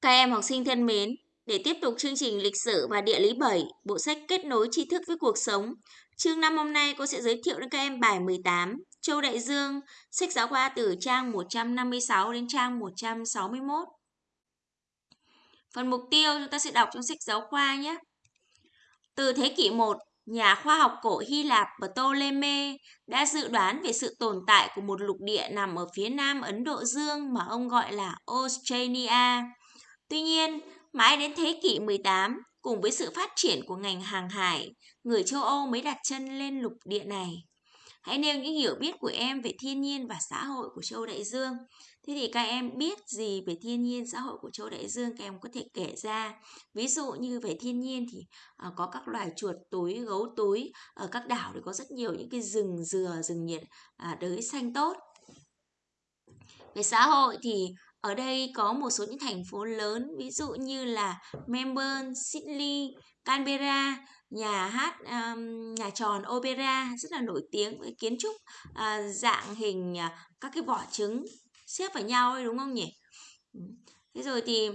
Các em học sinh thân mến, để tiếp tục chương trình lịch sử và địa lý 7, bộ sách kết nối tri thức với cuộc sống. Chương 5 hôm nay cô sẽ giới thiệu đến các em bài 18, Châu Đại Dương, sách giáo khoa từ trang 156 đến trang 161. Phần mục tiêu chúng ta sẽ đọc trong sách giáo khoa nhé. Từ thế kỷ 1, nhà khoa học cổ Hy Lạp Ptolemy đã dự đoán về sự tồn tại của một lục địa nằm ở phía nam Ấn Độ Dương mà ông gọi là Australia. Tuy nhiên, mãi đến thế kỷ 18, cùng với sự phát triển của ngành hàng hải, người châu Âu mới đặt chân lên lục địa này. Hãy nêu những hiểu biết của em về thiên nhiên và xã hội của châu Đại Dương. Thế thì các em biết gì về thiên nhiên xã hội của châu Đại Dương các em có thể kể ra. Ví dụ như về thiên nhiên thì uh, có các loài chuột túi, gấu túi. Ở các đảo thì có rất nhiều những cái rừng dừa, rừng nhiệt uh, đới xanh tốt. Về xã hội thì ở đây có một số những thành phố lớn ví dụ như là Melbourne, Sydney, Canberra, nhà hát um, nhà tròn opera rất là nổi tiếng với kiến trúc uh, dạng hình uh, các cái vỏ trứng xếp vào nhau ấy đúng không nhỉ? Thế rồi thì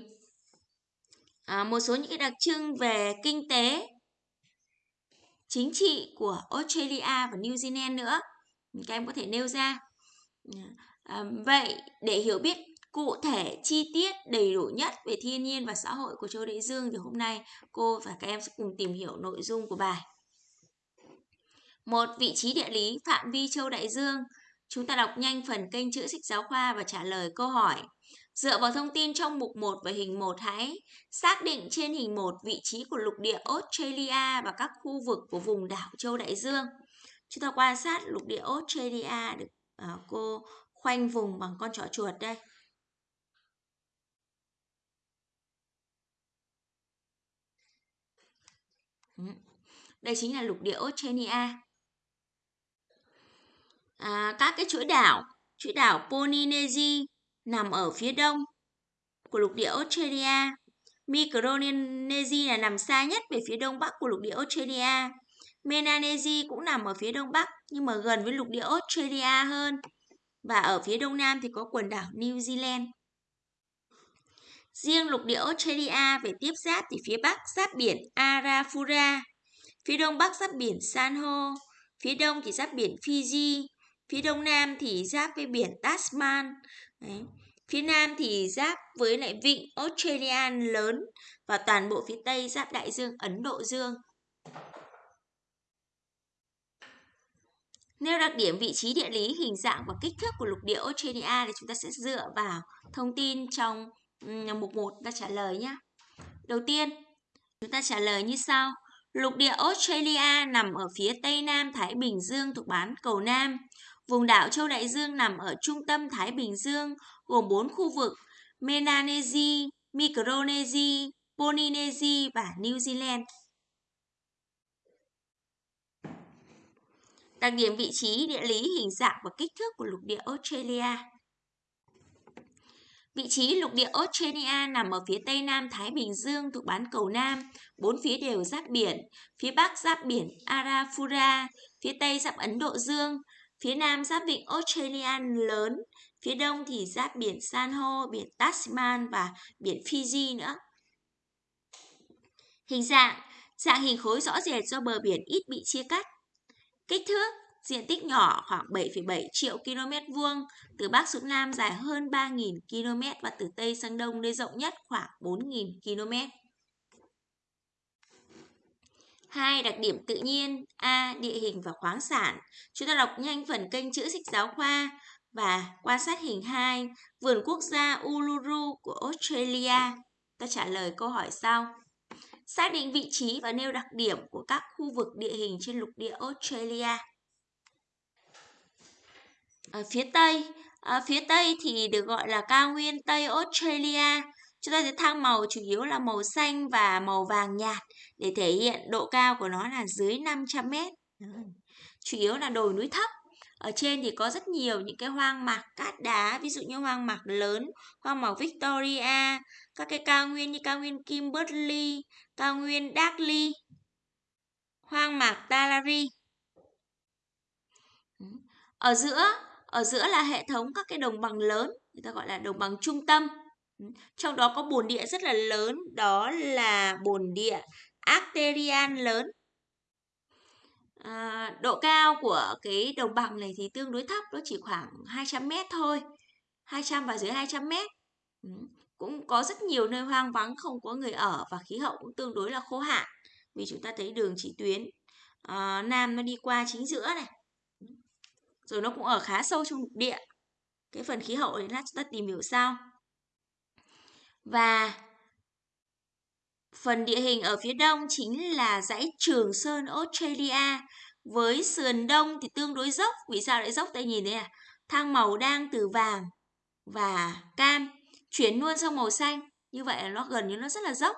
à, một số những cái đặc trưng về kinh tế chính trị của Australia và New Zealand nữa các em có thể nêu ra à, vậy để hiểu biết cụ thể, chi tiết đầy đủ nhất về thiên nhiên và xã hội của châu Đại Dương thì hôm nay cô và các em sẽ cùng tìm hiểu nội dung của bài một, vị trí địa lý phạm vi châu Đại Dương Chúng ta đọc nhanh phần kênh chữ sách giáo khoa và trả lời câu hỏi. Dựa vào thông tin trong mục 1 và hình 1 hãy xác định trên hình 1 vị trí của lục địa Australia và các khu vực của vùng đảo châu Đại Dương. Chúng ta quan sát lục địa Australia được à, cô khoanh vùng bằng con trỏ chuột đây. Ừ. Đây chính là lục địa Australia à, các cái chuỗi đảo chuỗi đảo Polynesia nằm ở phía đông của lục địa Australia Micronesia là nằm xa nhất về phía đông bắc của lục địa Australia Melanesia cũng nằm ở phía đông bắc nhưng mà gần với lục địa Australia hơn. Và ở phía đông nam thì có quần đảo New Zealand. Riêng lục địa Australia về tiếp giáp thì phía bắc giáp biển Arafura, phía đông bắc giáp biển San Ho, phía đông thì giáp biển Fiji, Phía đông nam thì giáp với biển Tasman. Đấy. Phía nam thì giáp với lại vịnh Australia lớn và toàn bộ phía tây giáp đại dương Ấn Độ Dương. Nêu đặc điểm vị trí địa lý, hình dạng và kích thước của lục địa Australia thì chúng ta sẽ dựa vào thông tin trong mục 1 ta trả lời nhé. Đầu tiên, chúng ta trả lời như sau. Lục địa Australia nằm ở phía tây nam Thái Bình Dương thuộc bán cầu Nam. Vùng đảo Châu Đại Dương nằm ở trung tâm Thái Bình Dương, gồm 4 khu vực Melanesia, Micronesia, Polynesia và New Zealand. Đặc điểm vị trí, địa lý, hình dạng và kích thước của lục địa Australia. Vị trí lục địa Australia nằm ở phía tây nam Thái Bình Dương thuộc bán cầu Nam, bốn phía đều giáp biển, phía bắc giáp biển Arafura, phía tây giáp Ấn Độ Dương, Phía nam giáp vịnh Australia lớn, phía đông thì giáp biển San Ho, biển Tasman và biển Fiji nữa. Hình dạng, dạng hình khối rõ rệt do bờ biển ít bị chia cắt. Kích thước, diện tích nhỏ khoảng 7,7 triệu km vuông, từ Bắc xuống Nam dài hơn 3.000 km và từ Tây sang Đông nơi rộng nhất khoảng 4.000 km. Hai đặc điểm tự nhiên A. Địa hình và khoáng sản Chúng ta đọc nhanh phần kênh chữ sách giáo khoa và quan sát hình 2 Vườn quốc gia Uluru của Australia Ta trả lời câu hỏi sau Xác định vị trí và nêu đặc điểm của các khu vực địa hình trên lục địa Australia ở phía Tây ở phía Tây thì được gọi là cao nguyên Tây Australia Chúng ta thấy thang màu chủ yếu là màu xanh và màu vàng nhạt để thể hiện độ cao của nó là dưới 500 mét. Chủ yếu là đồi núi thấp. Ở trên thì có rất nhiều những cái hoang mạc cát đá, ví dụ như hoang mạc lớn, hoang mạc Victoria, các cái cao nguyên như cao nguyên Kimberley, cao nguyên darkly hoang mạc Talari. Ở giữa, ở giữa là hệ thống các cái đồng bằng lớn, người ta gọi là đồng bằng trung tâm. Ừ, trong đó có bồn địa rất là lớn, đó là bồn địa arterian lớn. À, độ cao của cái đồng bằng này thì tương đối thấp, nó chỉ khoảng 200 mét thôi. 200 và dưới 200 mét. Ừ, cũng có rất nhiều nơi hoang vắng không có người ở và khí hậu cũng tương đối là khô hạn. Vì chúng ta thấy đường chỉ tuyến à, Nam nó đi qua chính giữa này. Rồi nó cũng ở khá sâu trong lục địa. Cái phần khí hậu này chúng ta tìm hiểu sau. Và phần địa hình ở phía đông chính là dãy Trường Sơn Australia. Với sườn đông thì tương đối dốc. Vì sao lại dốc? Đây nhìn thấy à? Thang màu đang từ vàng và cam chuyển luôn sang màu xanh. Như vậy là nó gần như nó rất là dốc.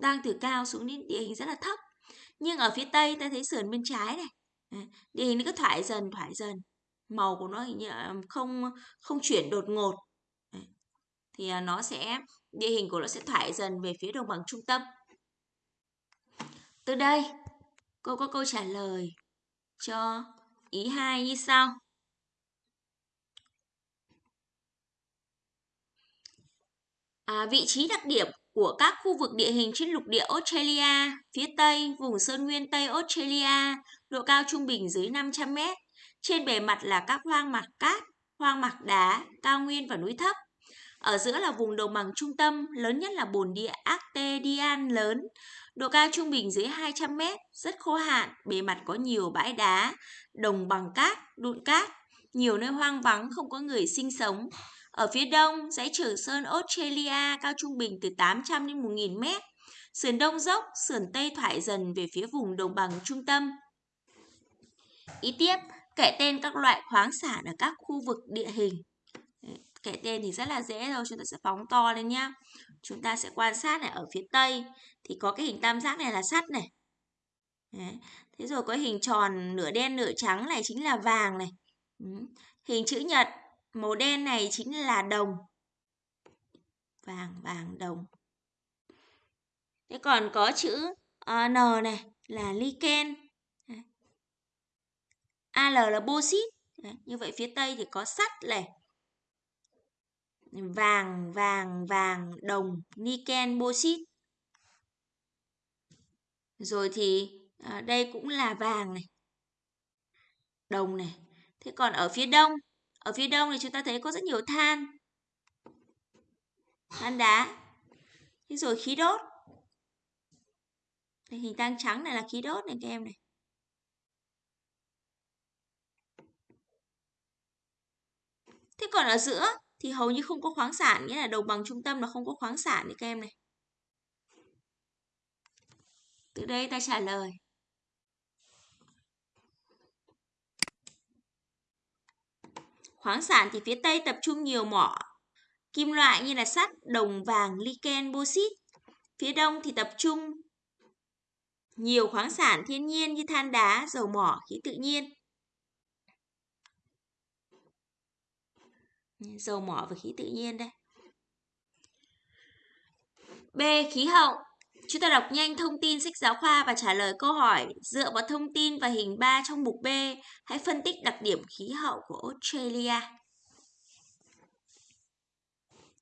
Đang từ cao xuống đến địa hình rất là thấp. Nhưng ở phía tây ta thấy sườn bên trái này. Địa hình nó cứ thoải dần thoải dần. Màu của nó không không chuyển đột ngột. Thì à, nó sẽ địa hình của nó sẽ thoải dần về phía đồng bằng trung tâm. Từ đây, cô có câu trả lời cho ý 2 như sau. À, vị trí đặc điểm của các khu vực địa hình trên lục địa Australia, phía Tây, vùng Sơn Nguyên Tây Australia, độ cao trung bình dưới 500 m. Trên bề mặt là các hoang mạc cát, hoang mạc đá, cao nguyên và núi thấp. Ở giữa là vùng đồng bằng trung tâm, lớn nhất là bồn địa Artedian lớn, độ cao trung bình dưới 200 m, rất khô hạn, bề mặt có nhiều bãi đá, đồng bằng cát, đụn cát, nhiều nơi hoang vắng không có người sinh sống. Ở phía đông, dãy Trường Sơn Australia cao trung bình từ 800 đến 1.000 mét. Sườn đông dốc, sườn tây thoải dần về phía vùng đồng bằng trung tâm. Ý tiếp, kể tên các loại khoáng sản ở các khu vực địa hình. Kể tên thì rất là dễ thôi, chúng ta sẽ phóng to lên nhá. Chúng ta sẽ quan sát này ở phía tây thì có cái hình tam giác này là sắt này. Thế rồi có hình tròn nửa đen nửa trắng này chính là vàng này. Hình chữ nhật Màu đen này chính là đồng. Vàng, vàng, đồng. Thế còn có chữ uh, N này là lichen. AL là bauxit. Như vậy phía Tây thì có sắt này. Vàng, vàng, vàng, đồng, niken, bauxit. Rồi thì à, đây cũng là vàng này. Đồng này. Thế còn ở phía đông ở phía đông thì chúng ta thấy có rất nhiều than. Than đá. Thế rồi khí đốt. Hình tăng trắng này là khí đốt này các em này. Thế còn ở giữa thì hầu như không có khoáng sản, nghĩa là đồng bằng trung tâm là không có khoáng sản đấy các em này. Từ đây ta trả lời. Khoáng sản thì phía Tây tập trung nhiều mỏ kim loại như là sắt, đồng, vàng, liken bauxit. Phía Đông thì tập trung nhiều khoáng sản thiên nhiên như than đá, dầu mỏ, khí tự nhiên. Dầu mỏ và khí tự nhiên đây. B. Khí hậu Chúng ta đọc nhanh thông tin sách giáo khoa và trả lời câu hỏi dựa vào thông tin và hình 3 trong mục B. Hãy phân tích đặc điểm khí hậu của Australia.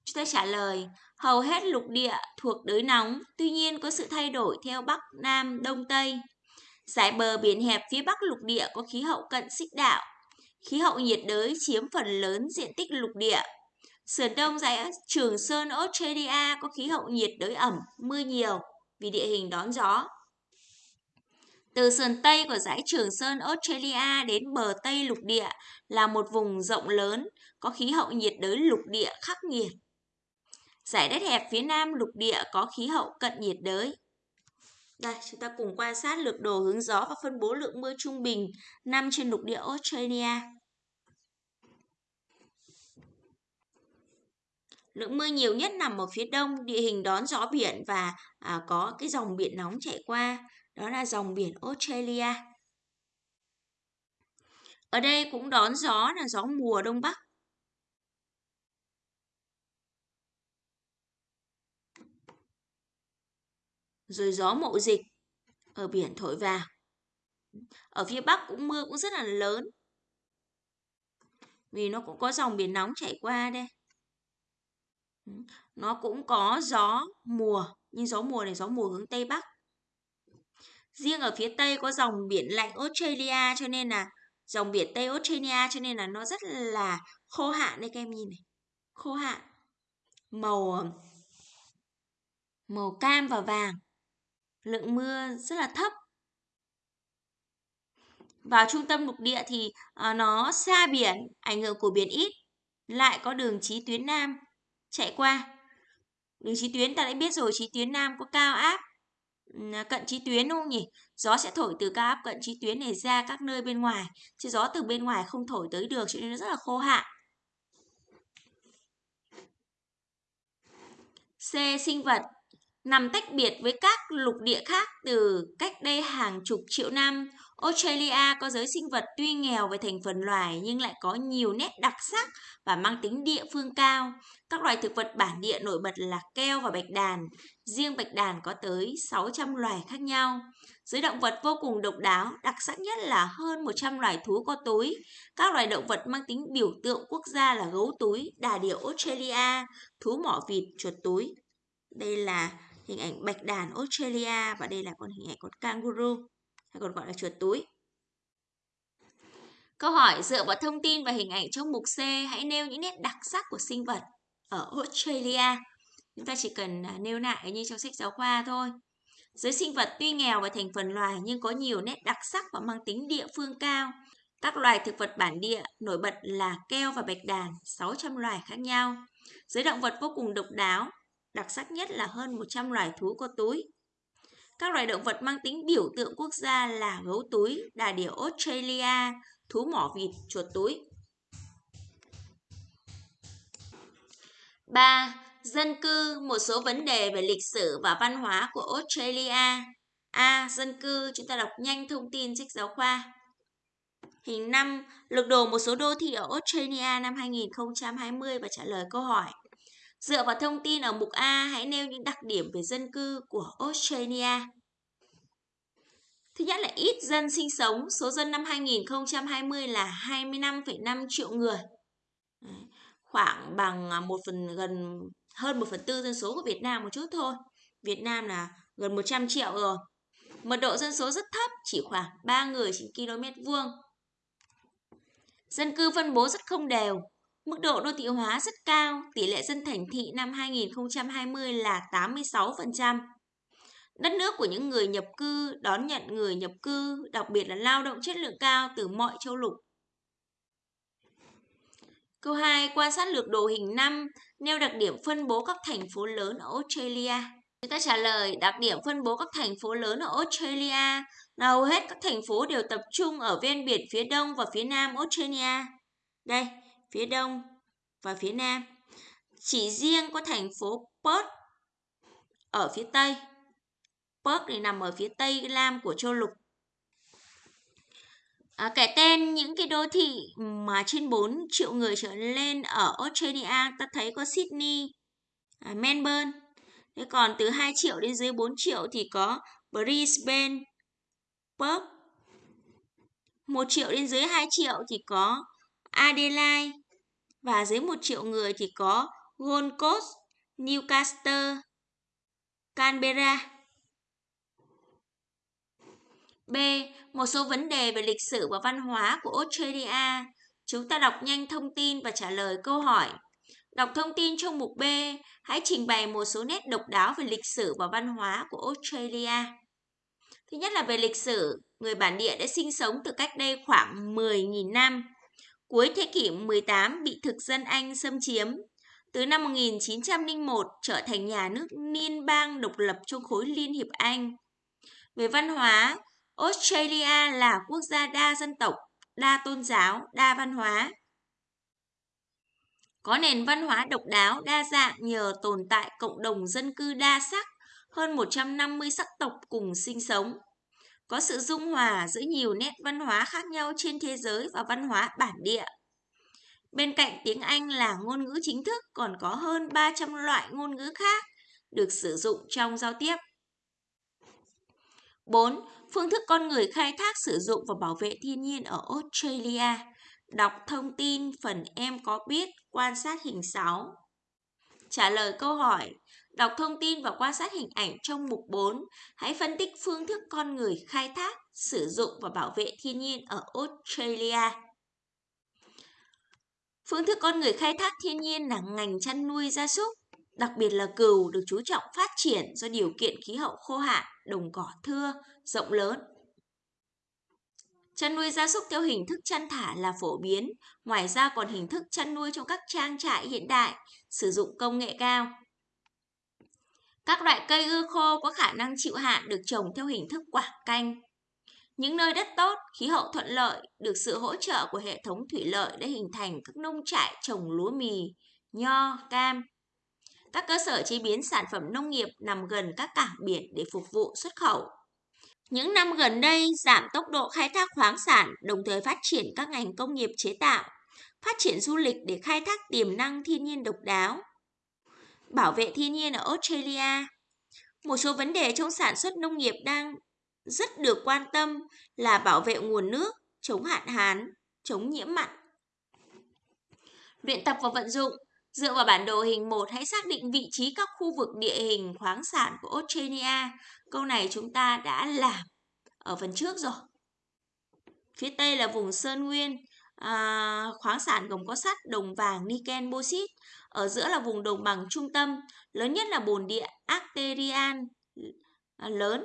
Chúng ta trả lời, hầu hết lục địa thuộc đới nóng, tuy nhiên có sự thay đổi theo Bắc, Nam, Đông, Tây. Giải bờ biển hẹp phía Bắc lục địa có khí hậu cận xích đạo. Khí hậu nhiệt đới chiếm phần lớn diện tích lục địa. Sườn đông dãy Trường Sơn Australia có khí hậu nhiệt đới ẩm, mưa nhiều vì địa hình đón gió. Từ sườn Tây của dãy Trường Sơn Australia đến bờ Tây lục địa là một vùng rộng lớn, có khí hậu nhiệt đới lục địa khắc nghiệt. Giải đất hẹp phía Nam lục địa có khí hậu cận nhiệt đới. Đây, chúng ta cùng quan sát lược đồ hướng gió và phân bố lượng mưa trung bình năm trên lục địa Australia. Lượng mưa nhiều nhất nằm ở phía đông, địa hình đón gió biển và à, có cái dòng biển nóng chạy qua, đó là dòng biển Australia. Ở đây cũng đón gió là gió mùa đông bắc. Rồi gió mậu dịch ở biển thổi vào. Ở phía bắc cũng mưa cũng rất là lớn. Vì nó cũng có dòng biển nóng chảy qua đây. Nó cũng có gió mùa, nhưng gió mùa này gió mùa hướng Tây Bắc. Riêng ở phía Tây có dòng biển lạnh Australia cho nên là dòng biển Tây Australia cho nên là nó rất là khô hạn đây các em nhìn này. Khô hạn. Màu màu cam và vàng. Lượng mưa rất là thấp. Vào trung tâm lục địa thì ờ, nó xa biển, ảnh hưởng của biển ít, lại có đường chí tuyến Nam chạy qua. Đường chí tuyến ta đã biết rồi, chí tuyến Nam có cao áp cận chí tuyến đúng không nhỉ? Gió sẽ thổi từ cao áp cận chí tuyến này ra các nơi bên ngoài, chứ gió từ bên ngoài không thổi tới được cho nên nó rất là khô hạn. C. Sinh vật nằm tách biệt với các lục địa khác từ cách đây hàng chục triệu năm. Australia có giới sinh vật tuy nghèo về thành phần loài nhưng lại có nhiều nét đặc sắc và mang tính địa phương cao. Các loài thực vật bản địa nổi bật là keo và bạch đàn. Riêng bạch đàn có tới 600 loài khác nhau. Giới động vật vô cùng độc đáo, đặc sắc nhất là hơn 100 loài thú có túi. Các loài động vật mang tính biểu tượng quốc gia là gấu túi, đà điểu Australia, thú mỏ vịt, chuột túi. Đây là hình ảnh bạch đàn Australia và đây là con hình ảnh con kangaroo hay còn gọi là chuột túi. Câu hỏi dựa vào thông tin và hình ảnh trong mục C hãy nêu những nét đặc sắc của sinh vật ở Australia. Chúng ta chỉ cần à, nêu lại như trong sách giáo khoa thôi. Giới sinh vật tuy nghèo về thành phần loài nhưng có nhiều nét đặc sắc và mang tính địa phương cao. Các loài thực vật bản địa nổi bật là keo và bạch đàn, 600 loài khác nhau. Giới động vật vô cùng độc đáo, đặc sắc nhất là hơn 100 loài thú có túi. Các loài động vật mang tính biểu tượng quốc gia là gấu túi, đà điểu Australia, thú mỏ vịt, chuột túi. 3. Dân cư, một số vấn đề về lịch sử và văn hóa của Australia. A. Dân cư, chúng ta đọc nhanh thông tin sách giáo khoa. Hình 5, lược đồ một số đô thị ở Australia năm 2020 và trả lời câu hỏi. Dựa vào thông tin ở mục A, hãy nêu những đặc điểm về dân cư của Australia. Thứ nhất là ít dân sinh sống, số dân năm 2020 là 25,5 triệu người. Khoảng bằng à, một phần gần hơn 1 phần tư dân số của Việt Nam một chút thôi. Việt Nam là gần 100 triệu rồi. Mật độ dân số rất thấp, chỉ khoảng 3 người trên km vuông. Dân cư phân bố rất không đều, Mức độ đô thị hóa rất cao, tỷ lệ dân thành thị năm 2020 là 86%. Đất nước của những người nhập cư đón nhận người nhập cư, đặc biệt là lao động chất lượng cao từ mọi châu lục. Câu 2. Quan sát lược đồ hình 5, nêu đặc điểm phân bố các thành phố lớn ở Australia. Chúng ta trả lời đặc điểm phân bố các thành phố lớn ở Australia là hầu hết các thành phố đều tập trung ở ven biển phía đông và phía nam Australia. Đây, phía đông và phía nam. Chỉ riêng có thành phố Perth ở phía tây. Perth thì nằm ở phía tây nam của châu lục. À, kể tên những cái đô thị mà trên 4 triệu người trở lên ở Australia ta thấy có Sydney, à, Melbourne. Thế còn từ 2 triệu đến dưới 4 triệu thì có Brisbane, Perth. 1 triệu đến dưới 2 triệu thì có Adelaide, và dưới 1 triệu người thì có Gold Coast, Newcastle, Canberra. B. Một số vấn đề về lịch sử và văn hóa của Australia. Chúng ta đọc nhanh thông tin và trả lời câu hỏi. Đọc thông tin trong mục B, hãy trình bày một số nét độc đáo về lịch sử và văn hóa của Australia. Thứ nhất là về lịch sử, người bản địa đã sinh sống từ cách đây khoảng 10.000 năm. Cuối thế kỷ 18 bị thực dân Anh xâm chiếm. Từ năm 1901 trở thành nhà nước liên bang độc lập trong khối Liên hiệp Anh. Về văn hóa, Australia là quốc gia đa dân tộc, đa tôn giáo, đa văn hóa. Có nền văn hóa độc đáo, đa dạng nhờ tồn tại cộng đồng dân cư đa sắc, hơn 150 sắc tộc cùng sinh sống có sự dung hòa giữa nhiều nét văn hóa khác nhau trên thế giới và văn hóa bản địa. Bên cạnh tiếng Anh là ngôn ngữ chính thức, còn có hơn 300 loại ngôn ngữ khác được sử dụng trong giao tiếp. 4. Phương thức con người khai thác sử dụng và bảo vệ thiên nhiên ở Australia. Đọc thông tin phần em có biết, quan sát hình 6. trả lời câu hỏi. Đọc thông tin và quan sát hình ảnh trong mục 4. Hãy phân tích phương thức con người khai thác, sử dụng và bảo vệ thiên nhiên ở Australia. Phương thức con người khai thác thiên nhiên là ngành chăn nuôi gia súc, đặc biệt là cừu được chú trọng phát triển do điều kiện khí hậu khô hạn, đồng cỏ thưa, rộng lớn. Chăn nuôi gia súc theo hình thức chăn thả là phổ biến, ngoài ra còn hình thức chăn nuôi trong các trang trại hiện đại, sử dụng công nghệ cao. Các loại cây ưa khô có khả năng chịu hạn được trồng theo hình thức quảng canh. Những nơi đất tốt, khí hậu thuận lợi, được sự hỗ trợ của hệ thống thủy lợi đã hình thành các nông trại trồng lúa mì, nho, cam. Các cơ sở chế biến sản phẩm nông nghiệp nằm gần các cảng biển để phục vụ xuất khẩu. Những năm gần đây, giảm tốc độ khai thác khoáng sản, đồng thời phát triển các ngành công nghiệp chế tạo, phát triển du lịch để khai thác tiềm năng thiên nhiên độc đáo. Bảo vệ thiên nhiên ở Australia Một số vấn đề trong sản xuất nông nghiệp đang rất được quan tâm là bảo vệ nguồn nước, chống hạn hán, chống nhiễm mặn. Luyện tập và vận dụng Dựa vào bản đồ hình 1, hãy xác định vị trí các khu vực địa hình khoáng sản của Australia. Câu này chúng ta đã làm ở phần trước rồi. Phía Tây là vùng Sơn Nguyên, à, khoáng sản gồm có sắt, đồng vàng, niken, bauxit. Ở giữa là vùng đồng bằng trung tâm, lớn nhất là bồn địa Arterian à, lớn,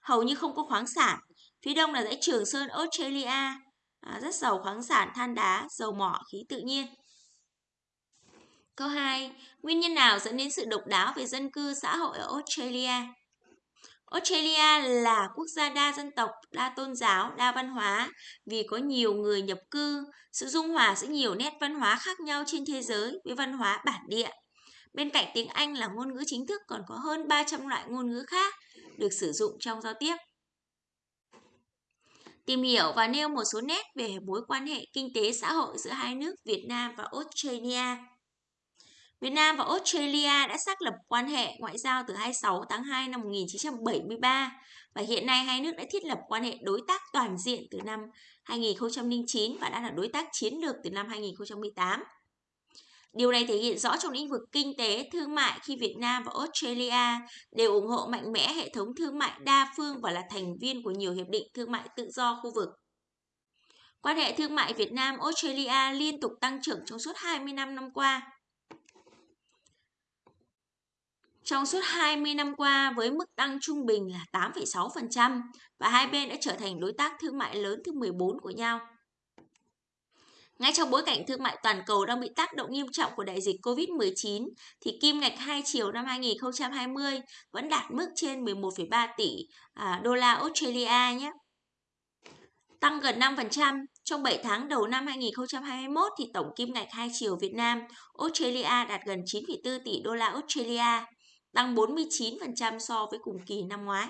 hầu như không có khoáng sản. Phía đông là dãy Trường Sơn Australia, à, rất giàu khoáng sản, than đá, dầu mỏ, khí tự nhiên. Câu 2. Nguyên nhân nào dẫn đến sự độc đáo về dân cư xã hội ở Australia? Australia là quốc gia đa dân tộc, đa tôn giáo, đa văn hóa vì có nhiều người nhập cư, sự dung hòa giữa nhiều nét văn hóa khác nhau trên thế giới với văn hóa bản địa. Bên cạnh tiếng Anh là ngôn ngữ chính thức còn có hơn 300 loại ngôn ngữ khác được sử dụng trong giao tiếp. Tìm hiểu và nêu một số nét về mối quan hệ kinh tế xã hội giữa hai nước Việt Nam và Australia. Việt Nam và Australia đã xác lập quan hệ ngoại giao từ 26 tháng 2 năm 1973 và hiện nay hai nước đã thiết lập quan hệ đối tác toàn diện từ năm 2009 và đã là đối tác chiến lược từ năm 2018. Điều này thể hiện rõ trong lĩnh vực kinh tế, thương mại khi Việt Nam và Australia đều ủng hộ mạnh mẽ hệ thống thương mại đa phương và là thành viên của nhiều hiệp định thương mại tự do khu vực. Quan hệ thương mại Việt Nam-Australia liên tục tăng trưởng trong suốt 20 năm năm qua. Trong suốt 20 năm qua với mức tăng trung bình là 8,6% và hai bên đã trở thành đối tác thương mại lớn thứ 14 của nhau. Ngay trong bối cảnh thương mại toàn cầu đang bị tác động nghiêm trọng của đại dịch COVID-19, thì kim ngạch hai chiều năm 2020 vẫn đạt mức trên 11,3 tỷ à, đô la Australia nhé. Tăng gần 5%, trong 7 tháng đầu năm 2021 thì tổng kim ngạch hai chiều Việt Nam Australia đạt gần 9,4 tỷ đô la Australia, tăng 49% so với cùng kỳ năm ngoái.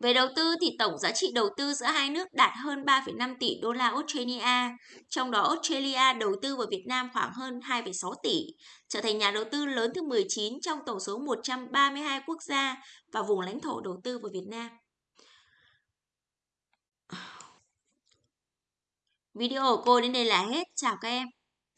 Về đầu tư thì tổng giá trị đầu tư giữa hai nước đạt hơn 3,5 tỷ đô la Australia, trong đó Australia đầu tư vào Việt Nam khoảng hơn 2,6 tỷ, trở thành nhà đầu tư lớn thứ 19 trong tổng số 132 quốc gia và vùng lãnh thổ đầu tư vào Việt Nam. Video của cô đến đây là hết. Chào các em.